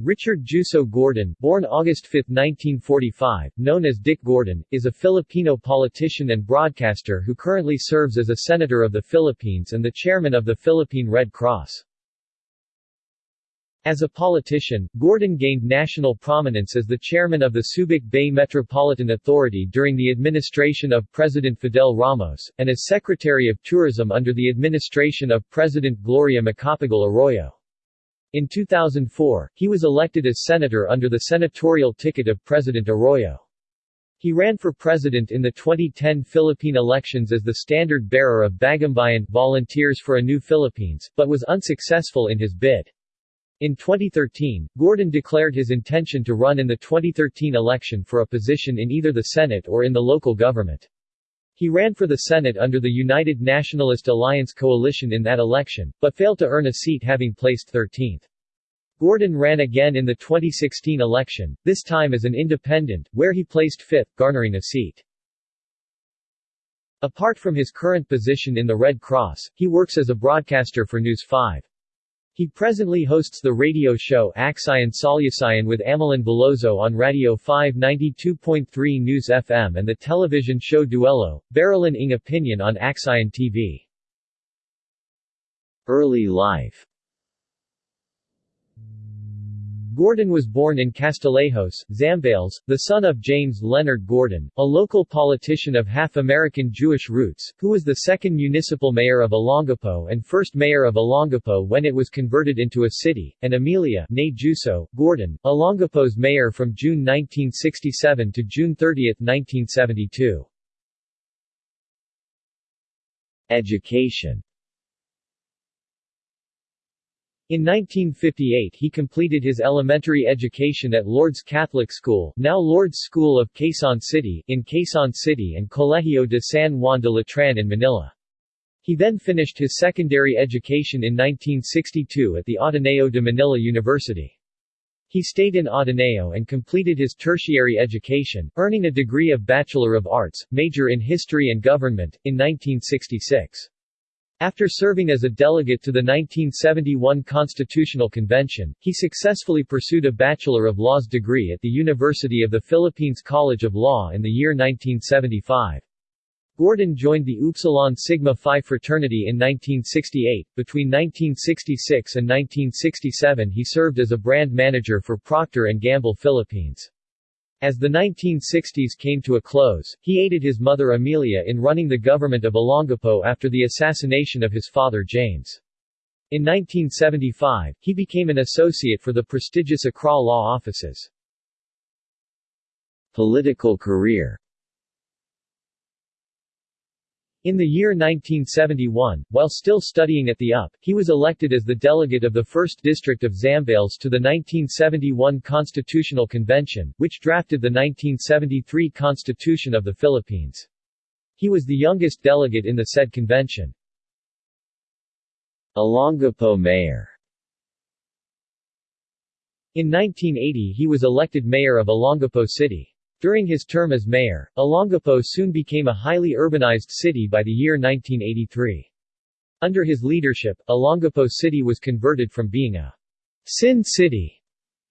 Richard Juso Gordon, born August 5, 1945, known as Dick Gordon, is a Filipino politician and broadcaster who currently serves as a Senator of the Philippines and the Chairman of the Philippine Red Cross. As a politician, Gordon gained national prominence as the chairman of the Subic Bay Metropolitan Authority during the administration of President Fidel Ramos, and as Secretary of Tourism under the administration of President Gloria Macapagal Arroyo. In 2004, he was elected as senator under the senatorial ticket of President Arroyo. He ran for president in the 2010 Philippine elections as the standard-bearer of Bagumbayan Volunteers for a New Philippines, but was unsuccessful in his bid. In 2013, Gordon declared his intention to run in the 2013 election for a position in either the Senate or in the local government. He ran for the Senate under the United Nationalist Alliance coalition in that election, but failed to earn a seat having placed 13th. Gordon ran again in the 2016 election, this time as an independent, where he placed fifth, garnering a seat. Apart from his current position in the Red Cross, he works as a broadcaster for News 5. He presently hosts the radio show Aksyon Solusyon with Amelyn Veloso on Radio 592.3 News FM and the television show Duelo, Baralan ng Opinion on Aksyon TV. Early life Gordon was born in Castillejos, Zambales, the son of James Leonard Gordon, a local politician of half-American Jewish roots, who was the second municipal mayor of Olongapo and first mayor of Olongapo when it was converted into a city, and Amelia Juso, Gordon, Olongapo's mayor from June 1967 to June 30, 1972. Education in 1958 he completed his elementary education at Lourdes Catholic School now Lourdes School of Quezon City in Quezon City and Colegio de San Juan de Letran in Manila. He then finished his secondary education in 1962 at the Ateneo de Manila University. He stayed in Ateneo and completed his tertiary education, earning a degree of Bachelor of Arts, major in History and Government, in 1966. After serving as a delegate to the 1971 Constitutional Convention, he successfully pursued a Bachelor of Laws degree at the University of the Philippines College of Law in the year 1975. Gordon joined the Upsilon Sigma Phi fraternity in 1968. Between 1966 and 1967 he served as a brand manager for Procter & Gamble Philippines. As the 1960s came to a close, he aided his mother Amelia in running the government of Olongapo after the assassination of his father James. In 1975, he became an associate for the prestigious Accra law offices. Political career in the year 1971, while still studying at the UP, he was elected as the delegate of the 1st District of Zambales to the 1971 Constitutional Convention, which drafted the 1973 Constitution of the Philippines. He was the youngest delegate in the said convention. Olongapo Mayor In 1980 he was elected mayor of Olongapo City. During his term as mayor, Olongapo soon became a highly urbanized city by the year 1983. Under his leadership, Olongapo City was converted from being a sin city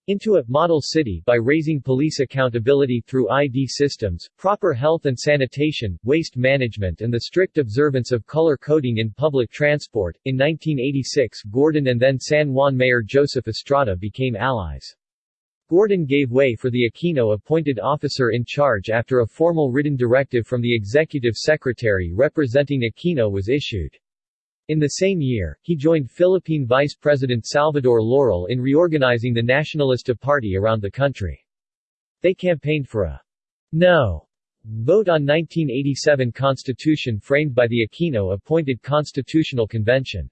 into a model city by raising police accountability through ID systems, proper health and sanitation, waste management, and the strict observance of color coding in public transport. In 1986, Gordon and then San Juan Mayor Joseph Estrada became allies. Gordon gave way for the Aquino appointed officer in charge after a formal written directive from the executive secretary representing Aquino was issued. In the same year, he joined Philippine Vice President Salvador Laurel in reorganizing the Nacionalista Party around the country. They campaigned for a no vote on 1987 constitution framed by the Aquino-appointed Constitutional Convention.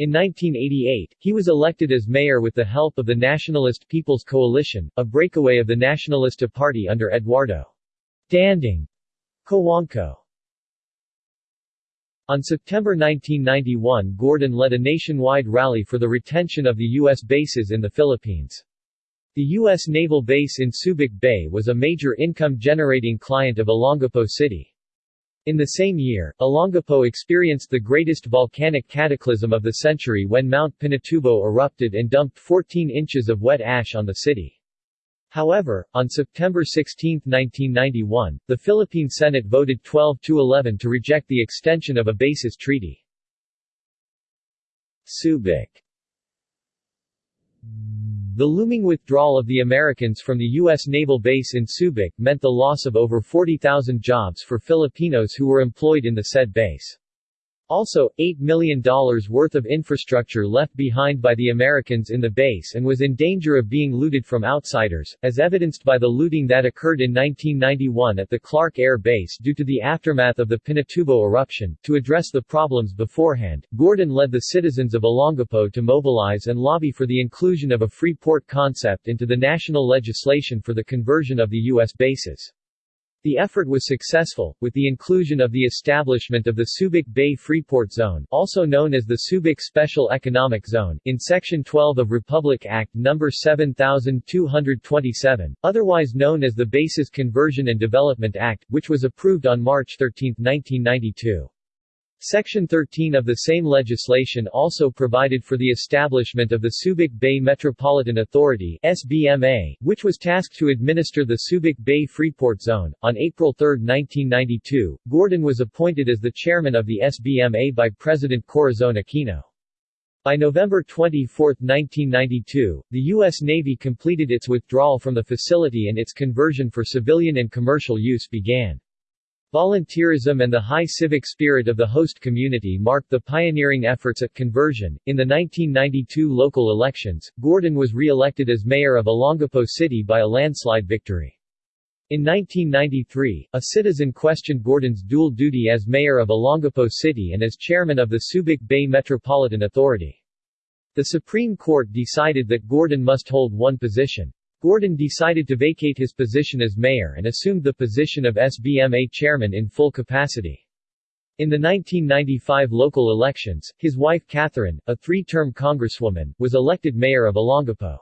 In 1988, he was elected as mayor with the help of the Nationalist People's Coalition, a breakaway of the Nacionalista Party under Eduardo Danding Cojuangco. On September 1991 Gordon led a nationwide rally for the retention of the U.S. bases in the Philippines. The U.S. naval base in Subic Bay was a major income-generating client of Olongapo City. In the same year, Olongapo experienced the greatest volcanic cataclysm of the century when Mount Pinatubo erupted and dumped 14 inches of wet ash on the city. However, on September 16, 1991, the Philippine Senate voted 12 to 11 to reject the extension of a basis treaty. Subic the looming withdrawal of the Americans from the U.S. naval base in Subic meant the loss of over 40,000 jobs for Filipinos who were employed in the said base. Also, $8 million worth of infrastructure left behind by the Americans in the base and was in danger of being looted from outsiders, as evidenced by the looting that occurred in 1991 at the Clark Air Base due to the aftermath of the Pinatubo eruption. To address the problems beforehand, Gordon led the citizens of Olongapo to mobilize and lobby for the inclusion of a free port concept into the national legislation for the conversion of the U.S. bases. The effort was successful, with the inclusion of the establishment of the Subic Bay Freeport Zone also known as the Subic Special Economic Zone in Section 12 of Republic Act No. 7227, otherwise known as the Bases Conversion and Development Act, which was approved on March 13, 1992. Section 13 of the same legislation also provided for the establishment of the Subic Bay Metropolitan Authority SBMA, which was tasked to administer the Subic Bay Freeport Zone. On April 3, 1992, Gordon was appointed as the chairman of the SBMA by President Corazon Aquino. By November 24, 1992, the U.S. Navy completed its withdrawal from the facility and its conversion for civilian and commercial use began. Volunteerism and the high civic spirit of the host community marked the pioneering efforts at conversion. In the 1992 local elections, Gordon was re-elected as mayor of Olongapo City by a landslide victory. In 1993, a citizen questioned Gordon's dual duty as mayor of Olongapo City and as chairman of the Subic Bay Metropolitan Authority. The Supreme Court decided that Gordon must hold one position. Gordon decided to vacate his position as mayor and assumed the position of SBMA chairman in full capacity. In the 1995 local elections, his wife Catherine, a three-term congresswoman, was elected mayor of Olongapo.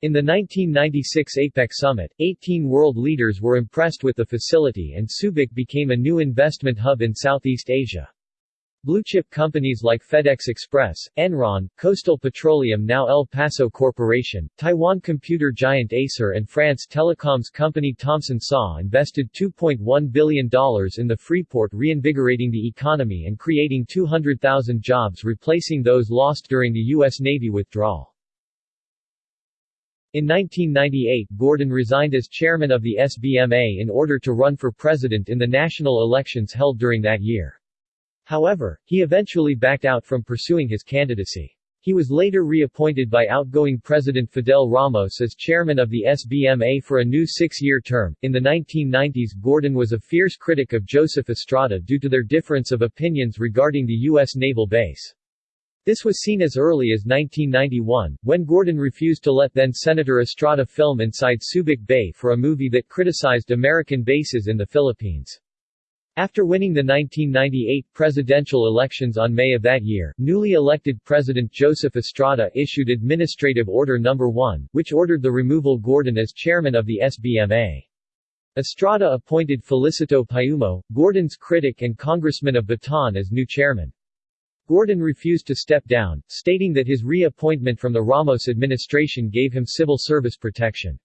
In the 1996 APEC summit, 18 world leaders were impressed with the facility and Subic became a new investment hub in Southeast Asia. Blue-chip companies like FedEx Express, Enron, Coastal Petroleum now El Paso Corporation, Taiwan computer giant Acer and France telecoms company Thomson SAW invested $2.1 billion in the Freeport reinvigorating the economy and creating 200,000 jobs replacing those lost during the U.S. Navy withdrawal. In 1998 Gordon resigned as chairman of the SBMA in order to run for president in the national elections held during that year. However, he eventually backed out from pursuing his candidacy. He was later reappointed by outgoing President Fidel Ramos as chairman of the SBMA for a new six-year term. In the 1990s Gordon was a fierce critic of Joseph Estrada due to their difference of opinions regarding the U.S. naval base. This was seen as early as 1991, when Gordon refused to let then-Senator Estrada film inside Subic Bay for a movie that criticized American bases in the Philippines. After winning the 1998 presidential elections on May of that year, newly elected President Joseph Estrada issued Administrative Order No. 1, which ordered the removal Gordon as chairman of the SBMA. Estrada appointed Felicito Payumo, Gordon's critic and congressman of Bataan as new chairman. Gordon refused to step down, stating that his reappointment from the Ramos administration gave him civil service protection.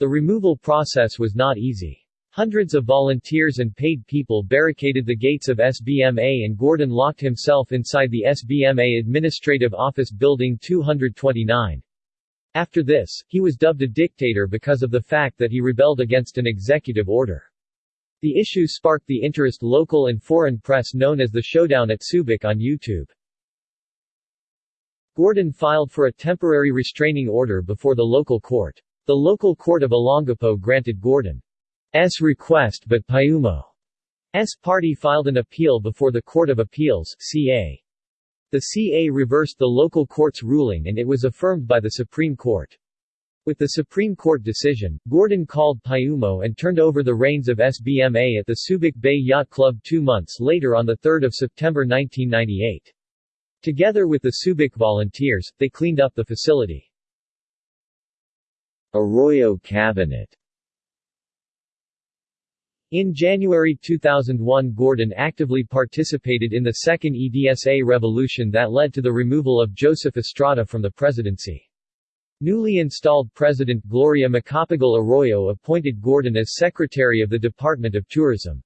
The removal process was not easy. Hundreds of volunteers and paid people barricaded the gates of SBMA and Gordon locked himself inside the SBMA Administrative Office Building 229. After this, he was dubbed a dictator because of the fact that he rebelled against an executive order. The issue sparked the interest local and foreign press known as the Showdown at Subic on YouTube. Gordon filed for a temporary restraining order before the local court. The local court of Olongapo granted Gordon S request but Payumo's party filed an appeal before the Court of Appeals CA. The CA reversed the local court's ruling and it was affirmed by the Supreme Court. With the Supreme Court decision, Gordon called Payumo and turned over the reins of SBMA at the Subic Bay Yacht Club two months later on 3 September 1998. Together with the Subic volunteers, they cleaned up the facility. Arroyo Cabinet In January 2001 Gordon actively participated in the second EDSA revolution that led to the removal of Joseph Estrada from the presidency. Newly installed President Gloria Macapagal Arroyo appointed Gordon as Secretary of the Department of Tourism.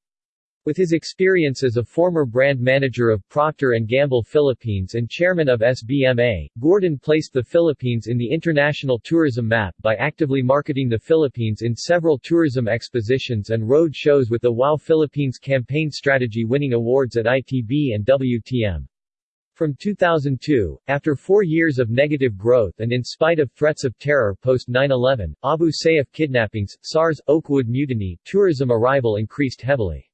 With his experience as a former brand manager of Procter & Gamble Philippines and chairman of SBMA, Gordon placed the Philippines in the international tourism map by actively marketing the Philippines in several tourism expositions and road shows with the WOW Philippines campaign strategy winning awards at ITB and WTM. From 2002, after four years of negative growth and in spite of threats of terror post 9-11, Abu Sayyaf kidnappings, SARS, Oakwood mutiny, tourism arrival increased heavily.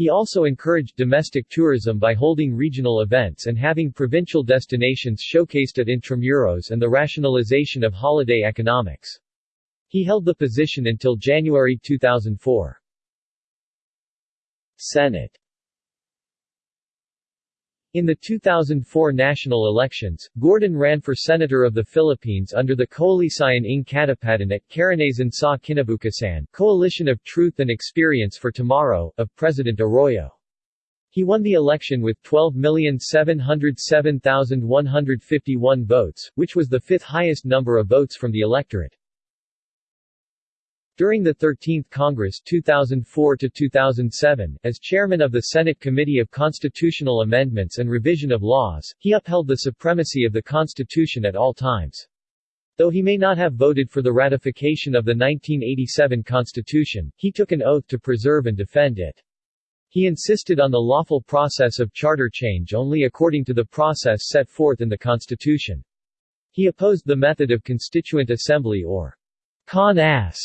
He also encouraged domestic tourism by holding regional events and having provincial destinations showcased at Intramuros and the rationalization of holiday economics. He held the position until January 2004. Senate in the 2004 national elections, Gordon ran for Senator of the Philippines under the Koalisyon ng Katapatan at Karanasan sa Kinabukasan Coalition of Truth and Experience for Tomorrow, of President Arroyo. He won the election with 12,707,151 votes, which was the fifth highest number of votes from the electorate. During the 13th Congress 2004-2007, as chairman of the Senate Committee of Constitutional Amendments and Revision of Laws, he upheld the supremacy of the Constitution at all times. Though he may not have voted for the ratification of the 1987 Constitution, he took an oath to preserve and defend it. He insisted on the lawful process of charter change only according to the process set forth in the Constitution. He opposed the method of constituent assembly or con-ass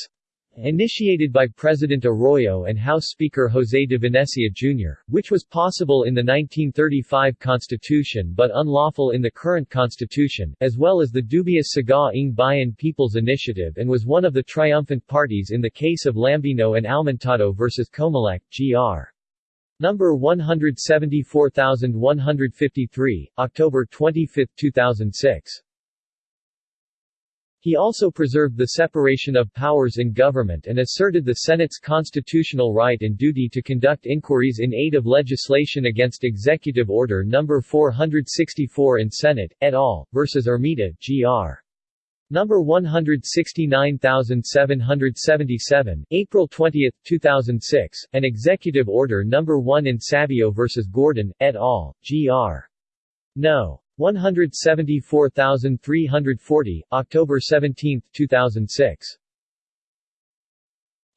Initiated by President Arroyo and House Speaker José de Venecia Jr., which was possible in the 1935 Constitution but unlawful in the current Constitution, as well as the dubious Sigaw ng Bayan People's Initiative and was one of the triumphant parties in the case of Lambino and Aumentado vs. Comelec, Gr. Number 174153, October 25, 2006. He also preserved the separation of powers in government and asserted the Senate's constitutional right and duty to conduct inquiries in aid of legislation against Executive Order No. 464 in Senate, et al., versus Ermita, Gr. Number 169777, April 20, 2006, and Executive Order No. 1 in Sabio vs. Gordon, et al., Gr. No. 174,340, October 17, 2006.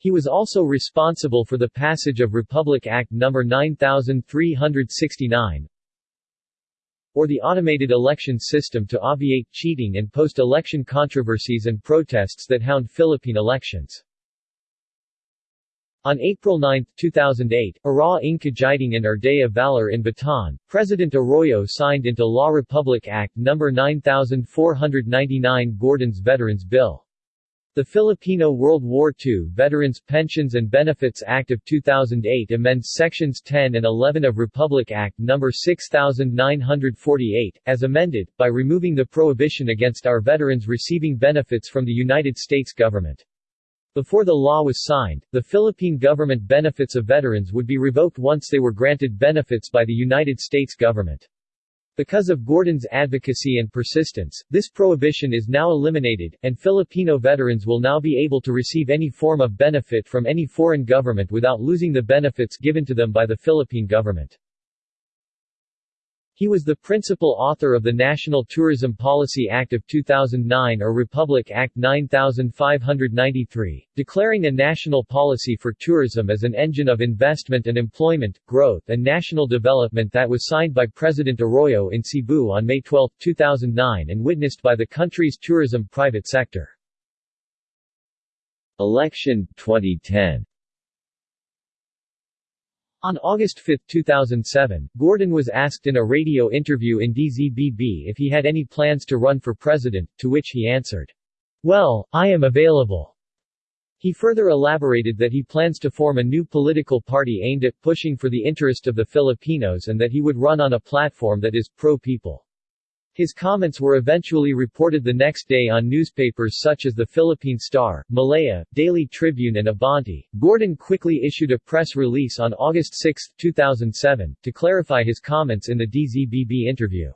He was also responsible for the passage of Republic Act No. 9369 or the automated election system to obviate cheating and post-election controversies and protests that hound Philippine elections. On April 9, 2008, Ara ng Kagiting and Ardea Valor in Bataan, President Arroyo signed into Law Republic Act No. 9499 Gordon's Veterans Bill. The Filipino World War II Veterans Pensions and Benefits Act of 2008 amends Sections 10 and 11 of Republic Act No. 6948, as amended, by removing the prohibition against our veterans receiving benefits from the United States government. Before the law was signed, the Philippine government benefits of veterans would be revoked once they were granted benefits by the United States government. Because of Gordon's advocacy and persistence, this prohibition is now eliminated, and Filipino veterans will now be able to receive any form of benefit from any foreign government without losing the benefits given to them by the Philippine government. He was the principal author of the National Tourism Policy Act of 2009 or Republic Act 9593, declaring a national policy for tourism as an engine of investment and employment, growth and national development that was signed by President Arroyo in Cebu on May 12, 2009 and witnessed by the country's tourism private sector. Election 2010 on August 5, 2007, Gordon was asked in a radio interview in DZBB if he had any plans to run for president, to which he answered, Well, I am available. He further elaborated that he plans to form a new political party aimed at pushing for the interest of the Filipinos and that he would run on a platform that is pro-people. His comments were eventually reported the next day on newspapers such as the Philippine Star, Malaya, Daily Tribune and Abante. Gordon quickly issued a press release on August 6, 2007, to clarify his comments in the DZBB interview.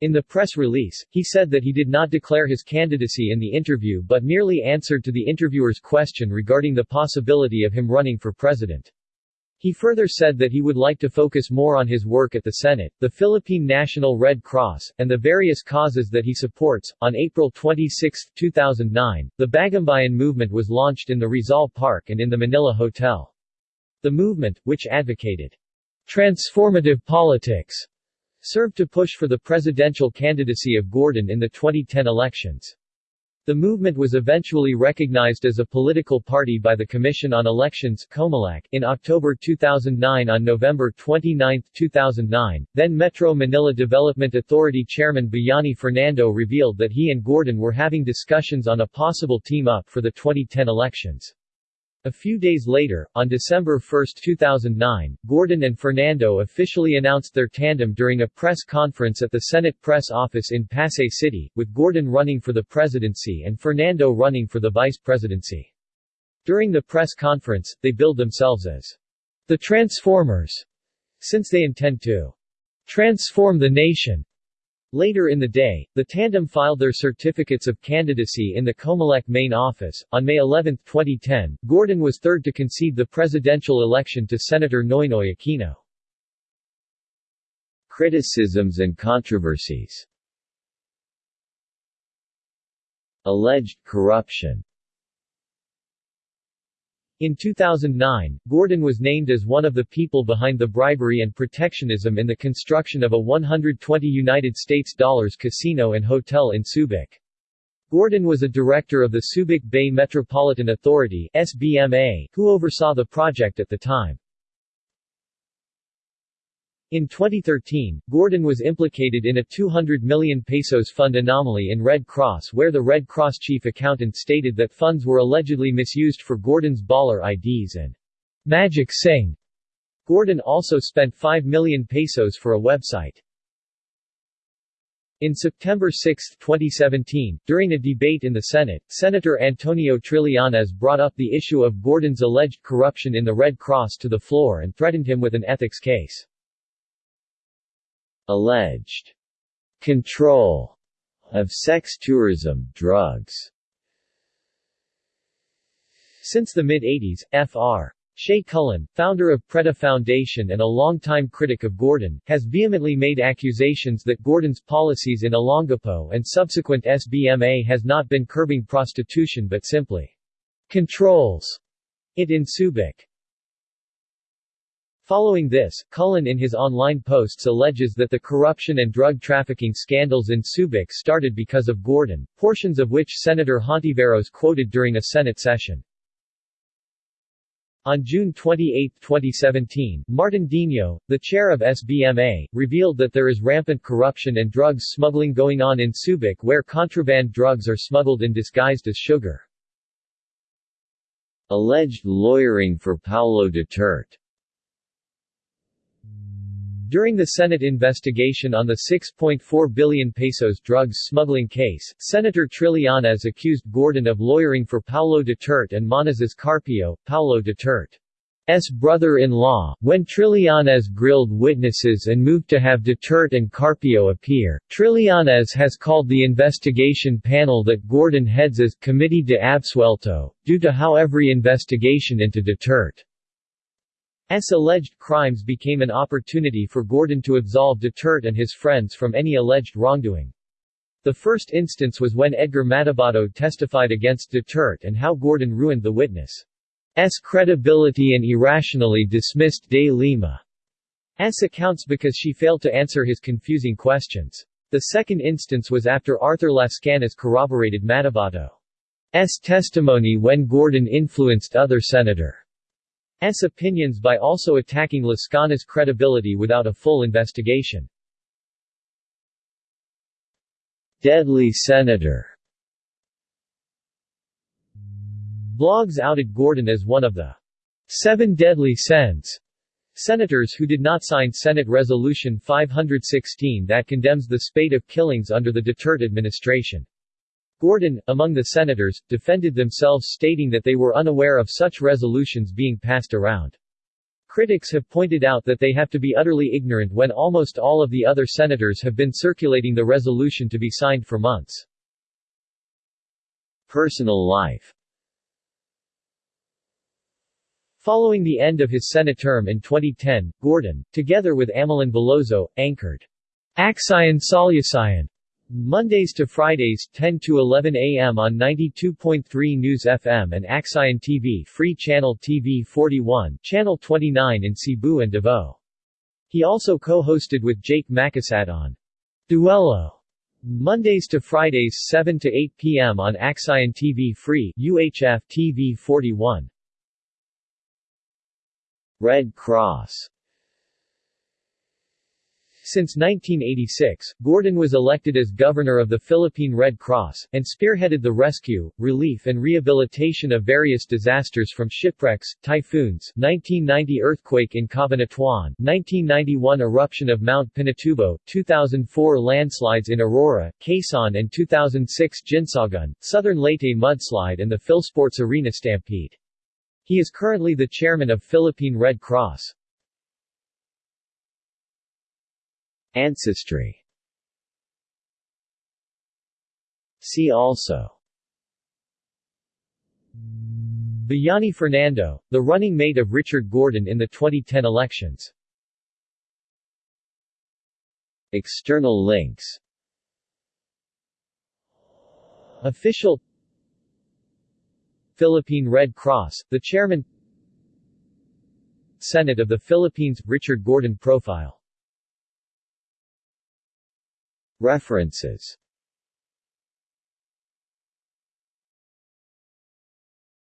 In the press release, he said that he did not declare his candidacy in the interview but merely answered to the interviewer's question regarding the possibility of him running for president. He further said that he would like to focus more on his work at the Senate, the Philippine National Red Cross, and the various causes that he supports. On April 26, 2009, the Bagumbayan movement was launched in the Rizal Park and in the Manila Hotel. The movement, which advocated transformative politics, served to push for the presidential candidacy of Gordon in the 2010 elections. The movement was eventually recognized as a political party by the Commission on Elections in October 2009 On November 29, 2009, then Metro Manila Development Authority Chairman Bayani Fernando revealed that he and Gordon were having discussions on a possible team-up for the 2010 elections. A few days later, on December 1, 2009, Gordon and Fernando officially announced their tandem during a press conference at the Senate press office in Pasay City, with Gordon running for the presidency and Fernando running for the vice presidency. During the press conference, they billed themselves as the Transformers, since they intend to transform the nation. Later in the day, the tandem filed their certificates of candidacy in the Comelec main office. On May 11, 2010, Gordon was third to concede the presidential election to Senator Noynoy Aquino. Criticisms and controversies Alleged corruption in 2009, Gordon was named as one of the people behind the bribery and protectionism in the construction of a 120 United States dollars casino and hotel in Subic. Gordon was a director of the Subic Bay Metropolitan Authority SBMA, who oversaw the project at the time. In 2013, Gordon was implicated in a 200 million pesos fund anomaly in Red Cross where the Red Cross chief accountant stated that funds were allegedly misused for Gordon's baller IDs and Magic Sing. Gordon also spent 5 million pesos for a website. In September 6, 2017, during a debate in the Senate, Senator Antonio Trillanes brought up the issue of Gordon's alleged corruption in the Red Cross to the floor and threatened him with an ethics case. Alleged control of sex tourism, drugs Since the mid-80s, Fr. Shay Cullen, founder of Preda Foundation and a longtime critic of Gordon, has vehemently made accusations that Gordon's policies in Olongapo and subsequent SBMA has not been curbing prostitution but simply controls it in Subic. Following this, Cullen in his online posts alleges that the corruption and drug trafficking scandals in Subic started because of Gordon, portions of which Senator Hontiveros quoted during a Senate session. On June 28, 2017, Martin Dino, the chair of SBMA, revealed that there is rampant corruption and drugs smuggling going on in Subic where contraband drugs are smuggled in disguised as sugar. Alleged lawyering for Paolo Duterte during the Senate investigation on the 6.4 billion pesos drugs smuggling case, Senator Trillanes accused Gordon of lawyering for Paolo Duterte and Manases Carpio, Paolo Duterte's brother-in-law. When Trillanes grilled witnesses and moved to have Duterte and Carpio appear, Trillanes has called the investigation panel that Gordon heads as Committee de Absuelto, due to how every investigation into Duterte. Alleged crimes became an opportunity for Gordon to absolve Duterte and his friends from any alleged wrongdoing. The first instance was when Edgar Matobato testified against Duterte and how Gordon ruined the witness' credibility and irrationally dismissed De Lima's accounts because she failed to answer his confusing questions. The second instance was after Arthur Lascanas corroborated Matobato's testimony when Gordon influenced other Senator S. opinions by also attacking Lascanas' credibility without a full investigation. Deadly Senator Blogs outed Gordon as one of the seven deadly sens, Senators who did not sign Senate Resolution 516 that condemns the spate of killings under the Duterte administration. Gordon, among the senators, defended themselves stating that they were unaware of such resolutions being passed around. Critics have pointed out that they have to be utterly ignorant when almost all of the other senators have been circulating the resolution to be signed for months. Personal life Following the end of his Senate term in 2010, Gordon, together with Amelyn Veloso, anchored Aksiyon Solusyon Mondays to Fridays 10 to 11 a.m. on 92.3 News FM and Aksyon TV Free Channel TV 41, Channel 29 in Cebu and Davao. He also co-hosted with Jake Makasad on Duelo Mondays to Fridays 7 to 8 p.m. on Aksyon TV Free UHF TV 41. Red Cross Since 1986, Gordon was elected as governor of the Philippine Red Cross, and spearheaded the rescue, relief and rehabilitation of various disasters from shipwrecks, typhoons, 1990 earthquake in Cabanatuan, 1991 eruption of Mount Pinatubo, 2004 landslides in Aurora, Quezon and 2006 Guinsaugon, Southern Leyte mudslide and the Philsports Arena stampede. He is currently the chairman of Philippine Red Cross. Ancestry. See also. Bayani Fernando, the running mate of Richard Gordon in the 2010 elections. External links. Official. Philippine Red Cross, the chairman. Senate of the Philippines, Richard Gordon Profile References